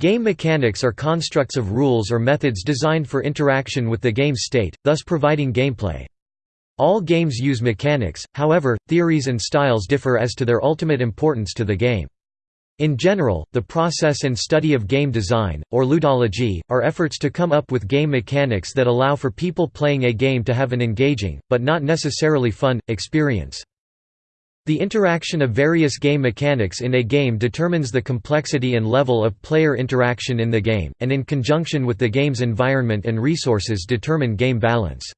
Game mechanics are constructs of rules or methods designed for interaction with the game state, thus providing gameplay. All games use mechanics, however, theories and styles differ as to their ultimate importance to the game. In general, the process and study of game design, or ludology, are efforts to come up with game mechanics that allow for people playing a game to have an engaging, but not necessarily fun, experience. The interaction of various game mechanics in a game determines the complexity and level of player interaction in the game, and in conjunction with the game's environment and resources determine game balance.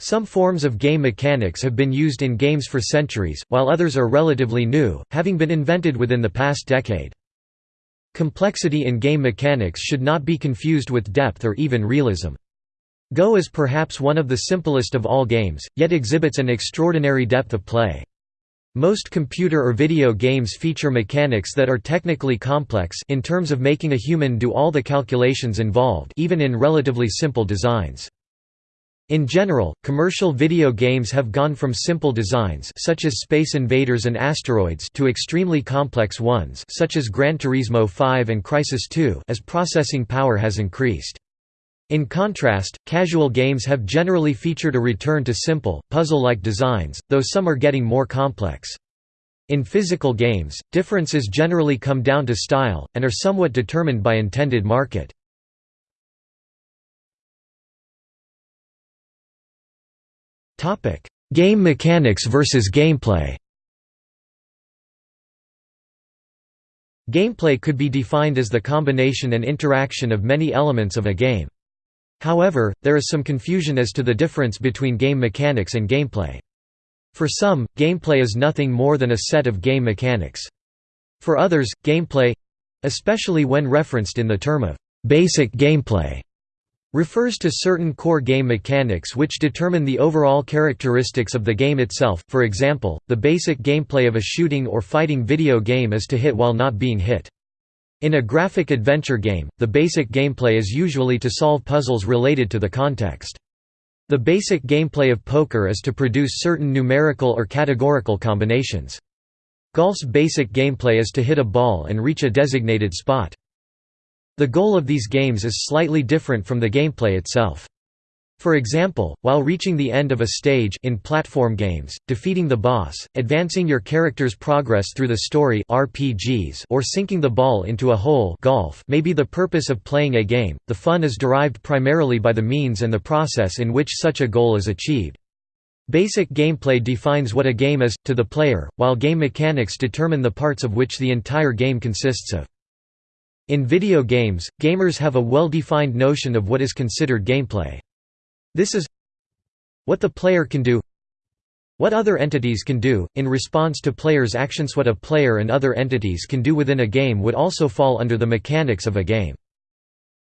Some forms of game mechanics have been used in games for centuries, while others are relatively new, having been invented within the past decade. Complexity in game mechanics should not be confused with depth or even realism. Go is perhaps one of the simplest of all games, yet exhibits an extraordinary depth of play. Most computer or video games feature mechanics that are technically complex in terms of making a human do all the calculations involved even in relatively simple designs. In general, commercial video games have gone from simple designs such as Space Invaders and Asteroids to extremely complex ones such as Gran Turismo 5 and Crysis 2 as processing power has increased. In contrast, casual games have generally featured a return to simple, puzzle-like designs, though some are getting more complex. In physical games, differences generally come down to style, and are somewhat determined by intended market. Game mechanics versus gameplay Gameplay could be defined as the combination and interaction of many elements of a game. However, there is some confusion as to the difference between game mechanics and gameplay. For some, gameplay is nothing more than a set of game mechanics. For others, gameplay—especially when referenced in the term of «basic gameplay» refers to certain core game mechanics which determine the overall characteristics of the game itself, for example, the basic gameplay of a shooting or fighting video game is to hit while not being hit. In a graphic adventure game, the basic gameplay is usually to solve puzzles related to the context. The basic gameplay of poker is to produce certain numerical or categorical combinations. Golf's basic gameplay is to hit a ball and reach a designated spot. The goal of these games is slightly different from the gameplay itself. For example, while reaching the end of a stage in platform games, defeating the boss, advancing your character's progress through the story RPGs or sinking the ball into a hole golf may be the purpose of playing a game, the fun is derived primarily by the means and the process in which such a goal is achieved. Basic gameplay defines what a game is, to the player, while game mechanics determine the parts of which the entire game consists of. In video games, gamers have a well-defined notion of what is considered gameplay. This is what the player can do what other entities can do, in response to players' actions what a player and other entities can do within a game would also fall under the mechanics of a game.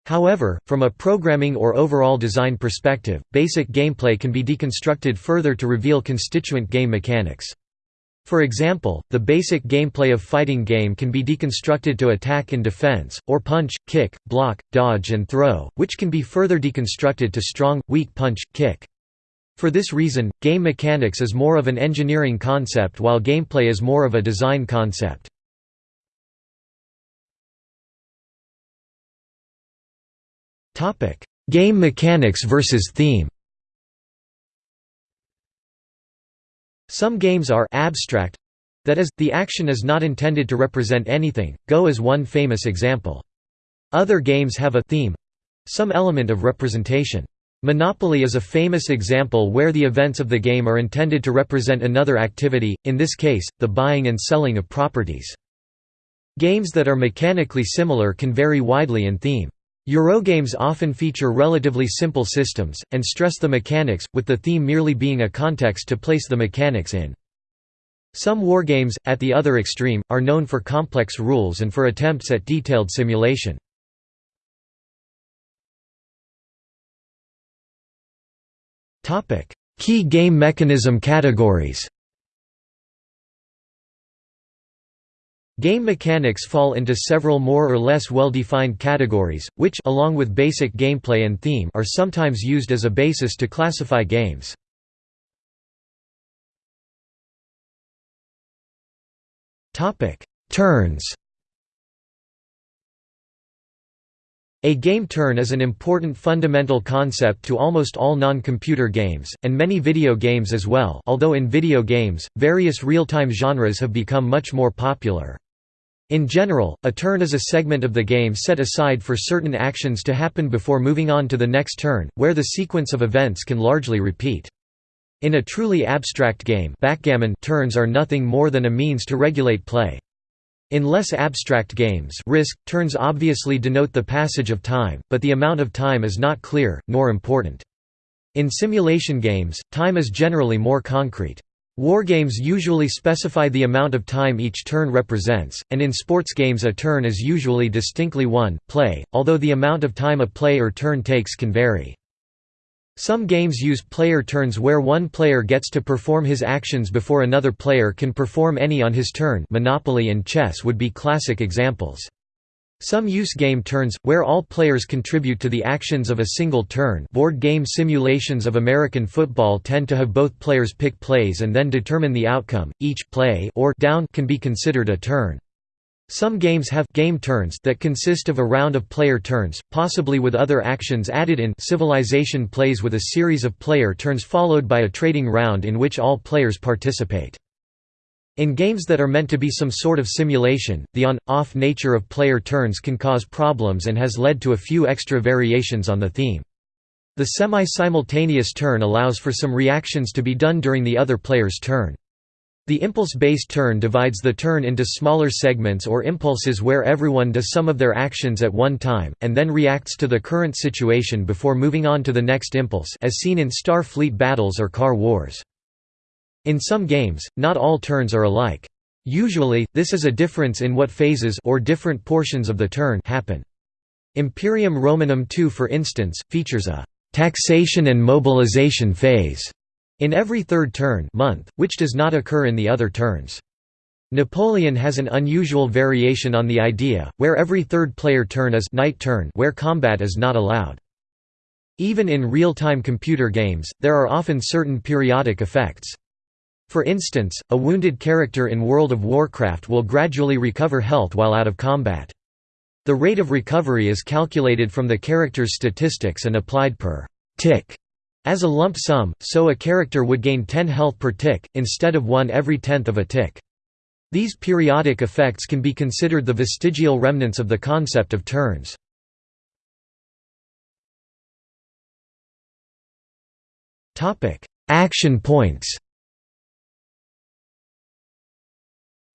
However, from a programming or overall design perspective, basic gameplay can be deconstructed further to reveal constituent game mechanics. For example, the basic gameplay of fighting game can be deconstructed to attack and defense, or punch, kick, block, dodge and throw, which can be further deconstructed to strong, weak punch, kick. For this reason, game mechanics is more of an engineering concept while gameplay is more of a design concept. Game mechanics versus theme Some games are abstract that is, the action is not intended to represent anything, Go is one famous example. Other games have a theme some element of representation. Monopoly is a famous example where the events of the game are intended to represent another activity, in this case, the buying and selling of properties. Games that are mechanically similar can vary widely in theme. Eurogames often feature relatively simple systems, and stress the mechanics, with the theme merely being a context to place the mechanics in. Some wargames, at the other extreme, are known for complex rules and for attempts at detailed simulation. Key game mechanism categories Game mechanics fall into several more or less well-defined categories, which along with basic gameplay and theme are sometimes used as a basis to classify games. Turns A game turn is an important fundamental concept to almost all non-computer games, and many video games as well although in video games, various real-time genres have become much more popular. In general, a turn is a segment of the game set aside for certain actions to happen before moving on to the next turn, where the sequence of events can largely repeat. In a truly abstract game backgammon turns are nothing more than a means to regulate play. In less abstract games risk, turns obviously denote the passage of time, but the amount of time is not clear, nor important. In simulation games, time is generally more concrete. Wargames usually specify the amount of time each turn represents, and in sports games a turn is usually distinctly one, play, although the amount of time a play or turn takes can vary. Some games use player turns where one player gets to perform his actions before another player can perform any on his turn Monopoly and chess would be classic examples. Some use game turns, where all players contribute to the actions of a single turn board game simulations of American football tend to have both players pick plays and then determine the outcome, each play or down can be considered a turn. Some games have game turns that consist of a round of player turns, possibly with other actions added in Civilization plays with a series of player turns followed by a trading round in which all players participate. In games that are meant to be some sort of simulation, the on-off nature of player turns can cause problems and has led to a few extra variations on the theme. The semi-simultaneous turn allows for some reactions to be done during the other player's turn. The impulse-based turn divides the turn into smaller segments or impulses where everyone does some of their actions at one time, and then reacts to the current situation before moving on to the next impulse as seen in Star Fleet battles or Car Wars. In some games, not all turns are alike. Usually, this is a difference in what phases or different portions of the turn happen. Imperium Romanum II for instance, features a «taxation and mobilization phase» in every third turn month, which does not occur in the other turns. Napoleon has an unusual variation on the idea, where every third player turn is night turn where combat is not allowed. Even in real-time computer games, there are often certain periodic effects. For instance, a wounded character in World of Warcraft will gradually recover health while out of combat. The rate of recovery is calculated from the character's statistics and applied per tick as a lump sum, so a character would gain 10 health per tick, instead of 1 every tenth of a tick. These periodic effects can be considered the vestigial remnants of the concept of turns. Action points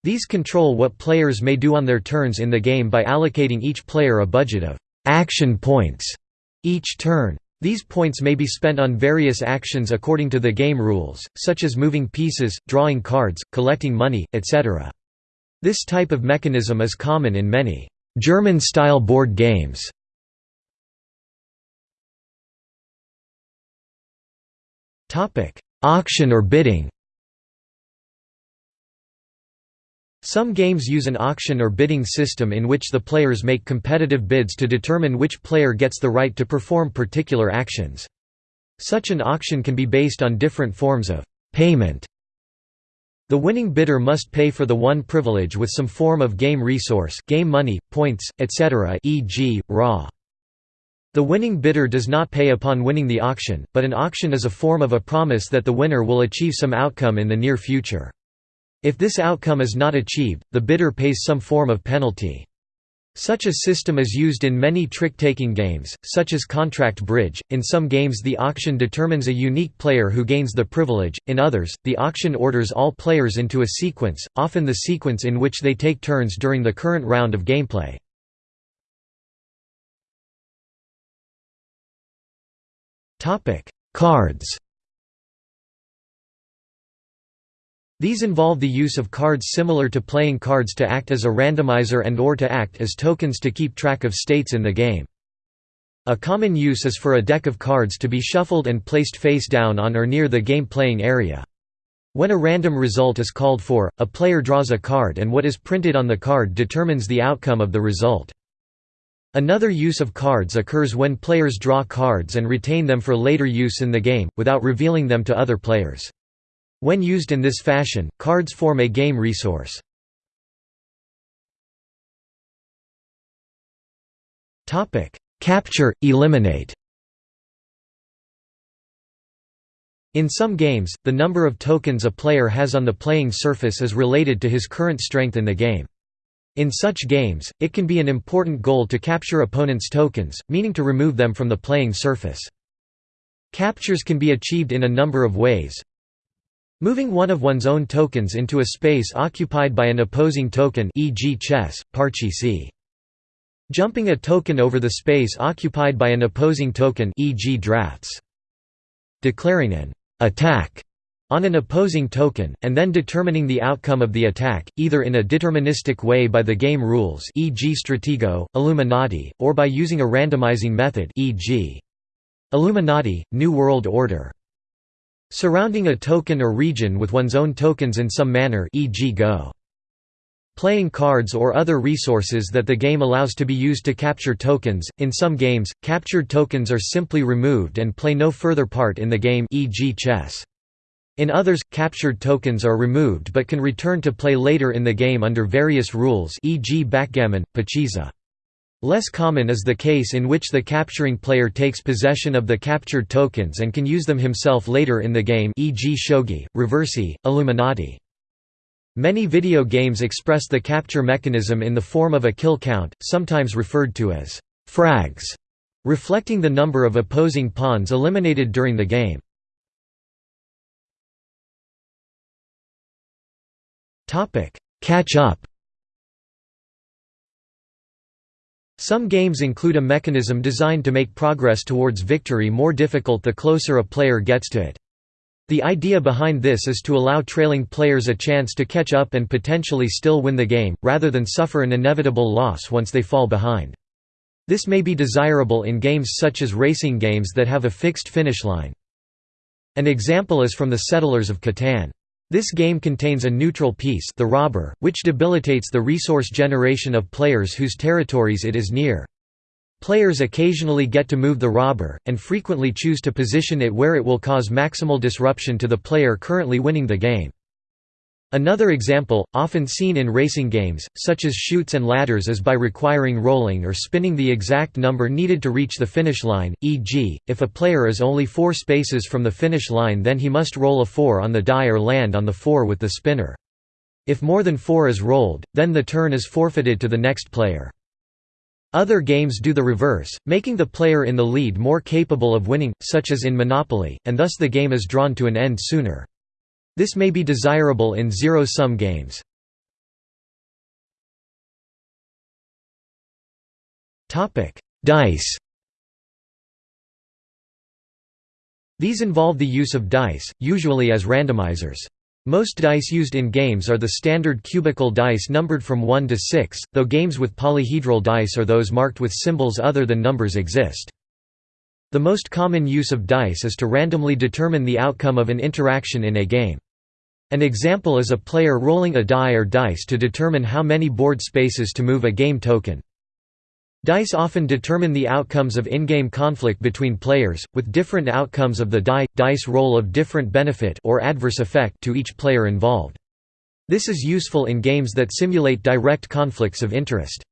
These control what players may do on their turns in the game by allocating each player a budget of «action points» each turn. These points may be spent on various actions according to the game rules, such as moving pieces, drawing cards, collecting money, etc. This type of mechanism is common in many German-style board games. Auction or bidding Some games use an auction or bidding system in which the players make competitive bids to determine which player gets the right to perform particular actions. Such an auction can be based on different forms of payment. The winning bidder must pay for the one privilege with some form of game resource game money, points, etc. e.g., Ra. The winning bidder does not pay upon winning the auction, but an auction is a form of a promise that the winner will achieve some outcome in the near future. If this outcome is not achieved, the bidder pays some form of penalty. Such a system is used in many trick-taking games, such as Contract Bridge. In some games the auction determines a unique player who gains the privilege, in others, the auction orders all players into a sequence, often the sequence in which they take turns during the current round of gameplay. Cards These involve the use of cards similar to playing cards to act as a randomizer and or to act as tokens to keep track of states in the game. A common use is for a deck of cards to be shuffled and placed face down on or near the game playing area. When a random result is called for, a player draws a card and what is printed on the card determines the outcome of the result. Another use of cards occurs when players draw cards and retain them for later use in the game, without revealing them to other players. When used in this fashion, cards form a game resource. capture, eliminate. In some games, the number of tokens a player has on the playing surface is related to his current strength in the game. In such games, it can be an important goal to capture opponents' tokens, meaning to remove them from the playing surface. Captures can be achieved in a number of ways. Moving one of one's own tokens into a space occupied by an opposing token e.g. chess, parcheesi. Jumping a token over the space occupied by an opposing token e.g. drafts. Declaring an attack on an opposing token, and then determining the outcome of the attack, either in a deterministic way by the game rules e.g. Stratego, Illuminati, or by using a randomizing method e.g. Illuminati, New World Order. Surrounding a token or region with one's own tokens in some manner e.g. Go. Playing cards or other resources that the game allows to be used to capture tokens. In some games, captured tokens are simply removed and play no further part in the game e.g. chess. In others, captured tokens are removed but can return to play later in the game under various rules e.g. backgammon, pachisi. Less common is the case in which the capturing player takes possession of the captured tokens and can use them himself later in the game e.g. shogi, reversi, illuminati. Many video games express the capture mechanism in the form of a kill count, sometimes referred to as frags, reflecting the number of opposing pawns eliminated during the game. Catch up Some games include a mechanism designed to make progress towards victory more difficult the closer a player gets to it. The idea behind this is to allow trailing players a chance to catch up and potentially still win the game, rather than suffer an inevitable loss once they fall behind. This may be desirable in games such as racing games that have a fixed finish line. An example is from the Settlers of Catan. This game contains a neutral piece the robber, which debilitates the resource generation of players whose territories it is near. Players occasionally get to move the robber, and frequently choose to position it where it will cause maximal disruption to the player currently winning the game. Another example, often seen in racing games, such as Chutes and Ladders is by requiring rolling or spinning the exact number needed to reach the finish line, e.g., if a player is only four spaces from the finish line then he must roll a 4 on the die or land on the 4 with the spinner. If more than 4 is rolled, then the turn is forfeited to the next player. Other games do the reverse, making the player in the lead more capable of winning, such as in Monopoly, and thus the game is drawn to an end sooner. This may be desirable in zero-sum games. Dice These involve the use of dice, usually as randomizers. Most dice used in games are the standard cubical dice numbered from 1 to 6, though games with polyhedral dice or those marked with symbols other than numbers exist. The most common use of dice is to randomly determine the outcome of an interaction in a game. An example is a player rolling a die or dice to determine how many board spaces to move a game token. Dice often determine the outcomes of in-game conflict between players, with different outcomes of the die dice roll of different benefit or adverse effect to each player involved. This is useful in games that simulate direct conflicts of interest.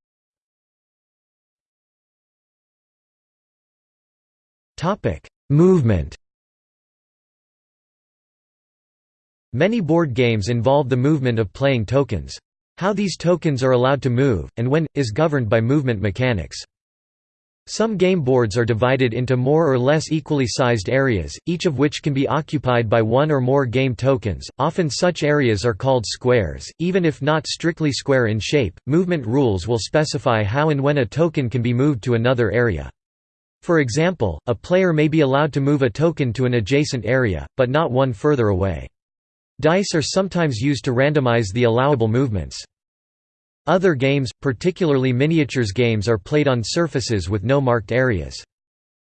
Topic: Movement. Many board games involve the movement of playing tokens. How these tokens are allowed to move, and when, is governed by movement mechanics. Some game boards are divided into more or less equally sized areas, each of which can be occupied by one or more game tokens. Often such areas are called squares, even if not strictly square in shape. Movement rules will specify how and when a token can be moved to another area. For example, a player may be allowed to move a token to an adjacent area, but not one further away. Dice are sometimes used to randomize the allowable movements. Other games, particularly miniatures games are played on surfaces with no marked areas.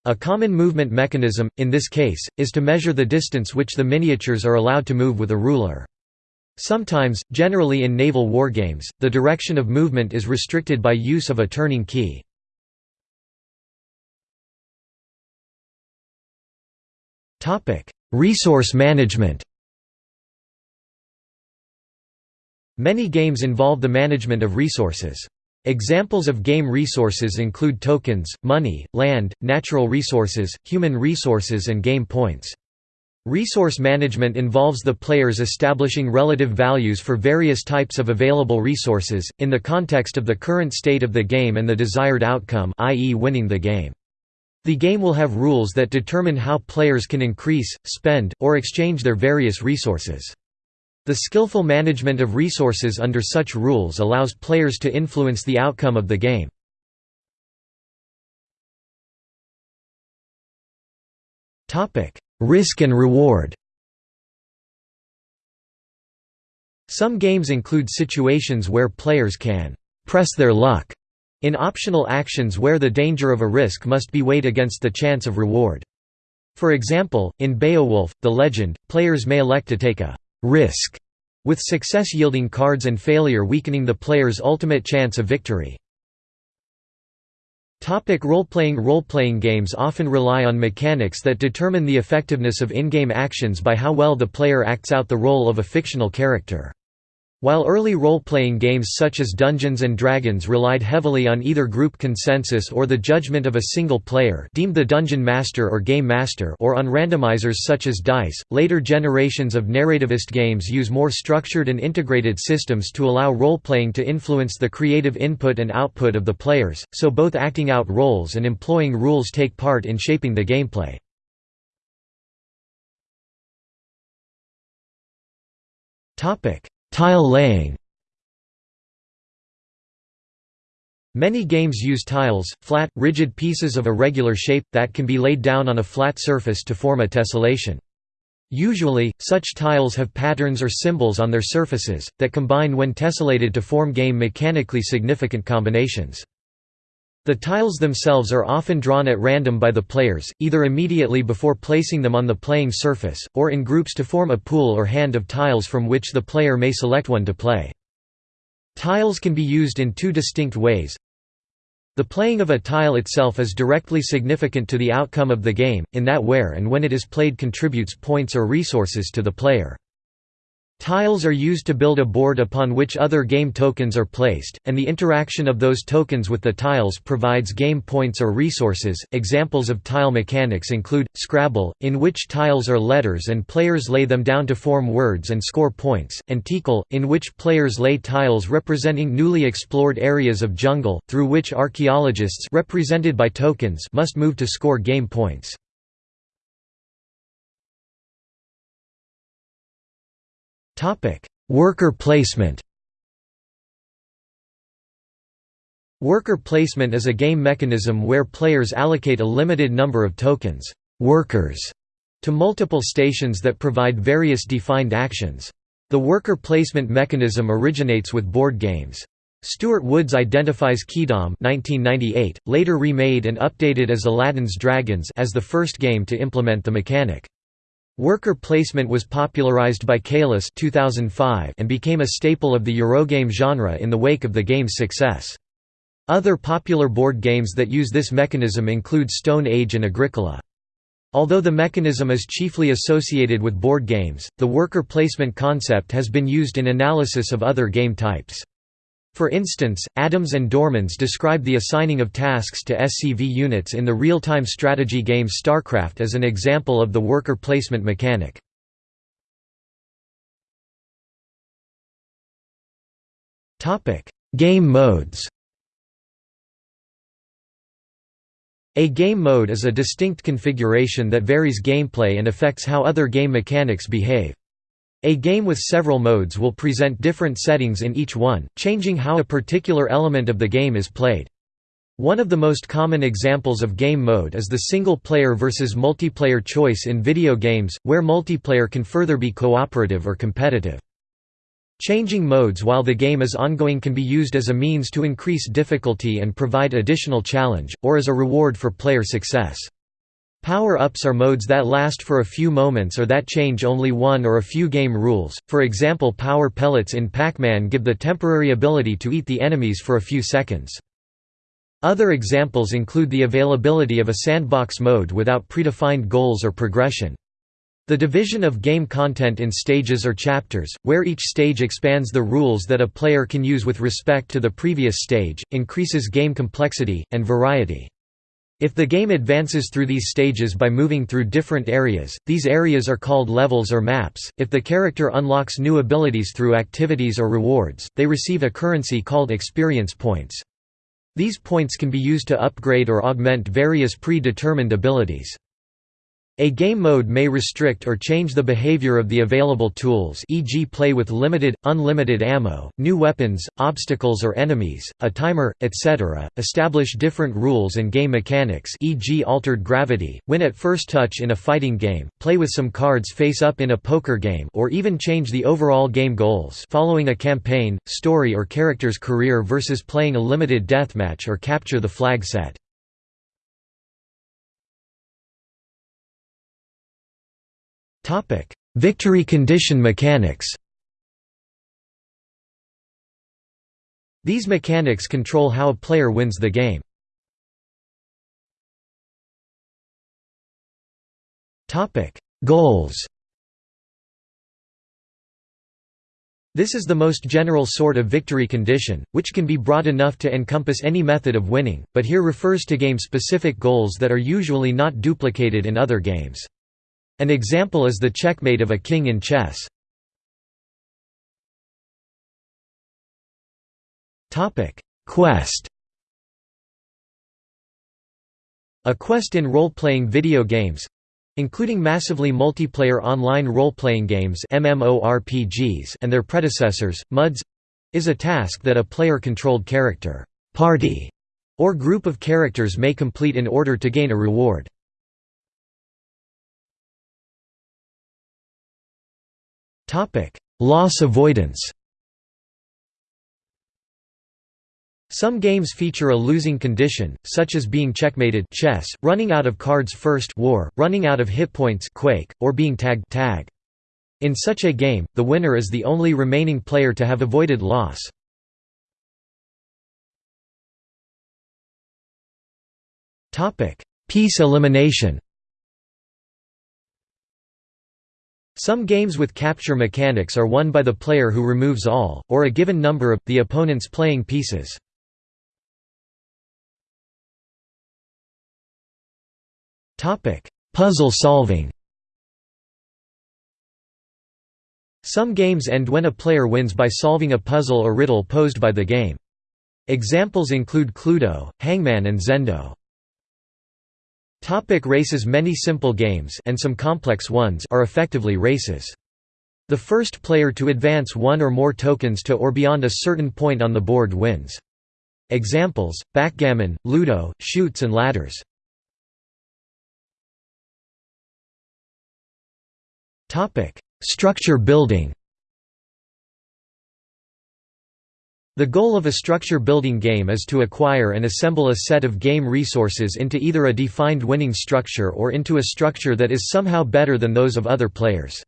A common movement mechanism, in this case, is to measure the distance which the miniatures are allowed to move with a ruler. Sometimes, generally in naval wargames, the direction of movement is restricted by use of a turning key. Resource management Many games involve the management of resources. Examples of game resources include tokens, money, land, natural resources, human resources and game points. Resource management involves the players establishing relative values for various types of available resources, in the context of the current state of the game and the desired outcome i.e. winning the game. The game will have rules that determine how players can increase, spend, or exchange their various resources. The skillful management of resources under such rules allows players to influence the outcome of the game. Risk and reward Some games include situations where players can «press their luck» in optional actions where the danger of a risk must be weighed against the chance of reward. For example, in Beowulf, the legend, players may elect to take a risk, with success yielding cards and failure weakening the player's ultimate chance of victory. Role-playing Role-playing games often rely on mechanics that determine the effectiveness of in-game actions by how well the player acts out the role of a fictional character. While early role-playing games such as Dungeons & Dragons relied heavily on either group consensus or the judgment of a single player deemed the Dungeon Master or Game Master or on randomizers such as dice, later generations of narrativist games use more structured and integrated systems to allow role-playing to influence the creative input and output of the players, so both acting out roles and employing rules take part in shaping the gameplay. Topic Tile laying Many games use tiles, flat, rigid pieces of a regular shape, that can be laid down on a flat surface to form a tessellation. Usually, such tiles have patterns or symbols on their surfaces, that combine when tessellated to form game mechanically significant combinations. The tiles themselves are often drawn at random by the players, either immediately before placing them on the playing surface, or in groups to form a pool or hand of tiles from which the player may select one to play. Tiles can be used in two distinct ways. The playing of a tile itself is directly significant to the outcome of the game, in that where and when it is played contributes points or resources to the player. Tiles are used to build a board upon which other game tokens are placed, and the interaction of those tokens with the tiles provides game points or resources. Examples of tile mechanics include Scrabble, in which tiles are letters and players lay them down to form words and score points, and Tikal, in which players lay tiles representing newly explored areas of jungle, through which archaeologists represented by tokens must move to score game points. Topic: Worker placement. Worker placement is a game mechanism where players allocate a limited number of tokens, workers, to multiple stations that provide various defined actions. The worker placement mechanism originates with board games. Stewart Woods identifies Keydom 1998, later remade and updated as Aladdin's Dragons as the first game to implement the mechanic. Worker placement was popularized by Caylus 2005 and became a staple of the Eurogame genre in the wake of the game's success. Other popular board games that use this mechanism include Stone Age and Agricola. Although the mechanism is chiefly associated with board games, the worker placement concept has been used in analysis of other game types. For instance, Adams and Dormans describe the assigning of tasks to SCV units in the real-time strategy game StarCraft as an example of the worker placement mechanic. game modes A game mode is a distinct configuration that varies gameplay and affects how other game mechanics behave. A game with several modes will present different settings in each one, changing how a particular element of the game is played. One of the most common examples of game mode is the single-player versus multiplayer choice in video games, where multiplayer can further be cooperative or competitive. Changing modes while the game is ongoing can be used as a means to increase difficulty and provide additional challenge, or as a reward for player success. Power-ups are modes that last for a few moments or that change only one or a few game rules, for example power pellets in Pac-Man give the temporary ability to eat the enemies for a few seconds. Other examples include the availability of a sandbox mode without predefined goals or progression. The division of game content in stages or chapters, where each stage expands the rules that a player can use with respect to the previous stage, increases game complexity, and variety. If the game advances through these stages by moving through different areas, these areas are called levels or maps. If the character unlocks new abilities through activities or rewards, they receive a currency called experience points. These points can be used to upgrade or augment various pre-determined abilities. A game mode may restrict or change the behavior of the available tools e.g. play with limited, unlimited ammo, new weapons, obstacles or enemies, a timer, etc., establish different rules and game mechanics e.g. altered gravity, win at first touch in a fighting game, play with some cards face up in a poker game or even change the overall game goals following a campaign, story or character's career versus playing a limited deathmatch or capture the flag set. Victory condition mechanics These mechanics control how a player wins the game. Topic: Goals This is the most general sort of victory condition, which can be broad enough to encompass any method of winning, but here refers to game-specific goals that are usually not duplicated in other games. An example is the checkmate of a king in chess. Quest A quest in role-playing video games including massively multiplayer online role-playing games MMORPGs and their predecessors, MUDs is a task that a player-controlled character party, or group of characters may complete in order to gain a reward. Loss avoidance Some games feature a losing condition, such as being checkmated chess, running out of cards first war, running out of hit points quake, or being tagged tag. In such a game, the winner is the only remaining player to have avoided loss. Piece elimination Some games with capture mechanics are won by the player who removes all, or a given number of, the opponent's playing pieces. Puzzle solving Some games end when a player wins by solving a puzzle or riddle posed by the game. Examples include Cluedo, Hangman and Zendo. Topic races Many simple games and some complex ones are effectively races. The first player to advance one or more tokens to or beyond a certain point on the board wins. Examples, backgammon, ludo, chutes and ladders. Structure building The goal of a structure-building game is to acquire and assemble a set of game resources into either a defined winning structure or into a structure that is somehow better than those of other players.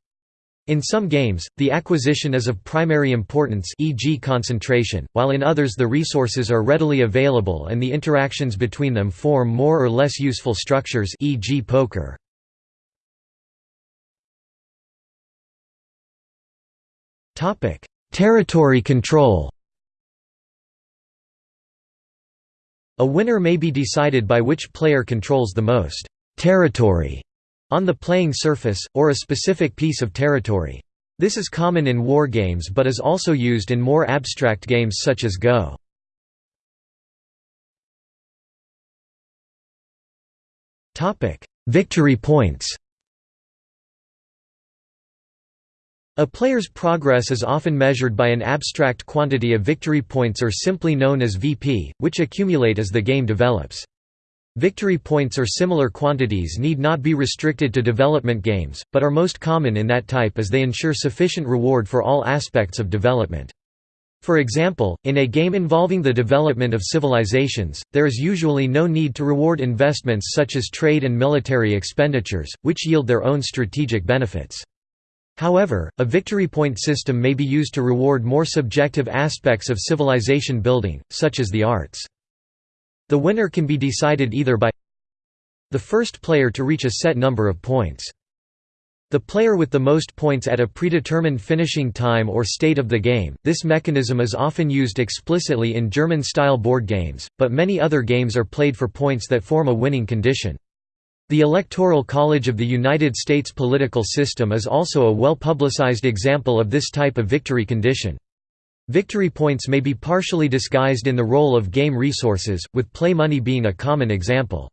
In some games, the acquisition is of primary importance e.g. concentration, while in others the resources are readily available and the interactions between them form more or less useful structures e.g. poker. Territory control A winner may be decided by which player controls the most territory on the playing surface, or a specific piece of territory. This is common in war games but is also used in more abstract games such as Go. Victory points A player's progress is often measured by an abstract quantity of victory points or simply known as VP, which accumulate as the game develops. Victory points or similar quantities need not be restricted to development games, but are most common in that type as they ensure sufficient reward for all aspects of development. For example, in a game involving the development of civilizations, there is usually no need to reward investments such as trade and military expenditures, which yield their own strategic benefits. However, a victory point system may be used to reward more subjective aspects of civilization building, such as the arts. The winner can be decided either by the first player to reach a set number of points. The player with the most points at a predetermined finishing time or state of the game. This mechanism is often used explicitly in German-style board games, but many other games are played for points that form a winning condition. The Electoral College of the United States political system is also a well-publicized example of this type of victory condition. Victory points may be partially disguised in the role of game resources, with play money being a common example.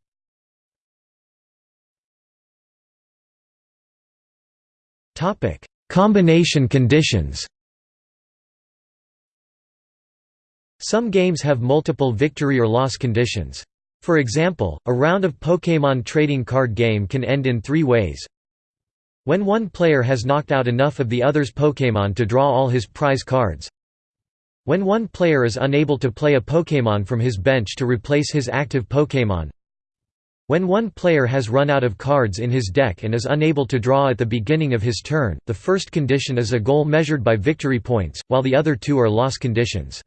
Combination conditions. Some games have multiple victory or loss conditions. For example, a round of Pokémon trading card game can end in three ways. When one player has knocked out enough of the other's Pokémon to draw all his prize cards. When one player is unable to play a Pokémon from his bench to replace his active Pokémon. When one player has run out of cards in his deck and is unable to draw at the beginning of his turn, the first condition is a goal measured by victory points, while the other two are loss conditions.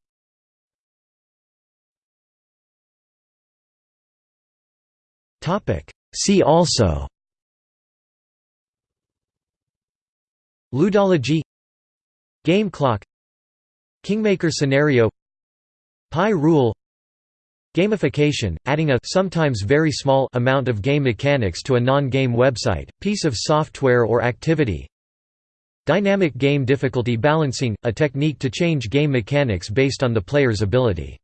See also. Ludology. Game clock. Kingmaker scenario. Pie rule. Gamification, adding a sometimes very small amount of game mechanics to a non-game website, piece of software or activity. Dynamic game difficulty balancing, a technique to change game mechanics based on the player's ability.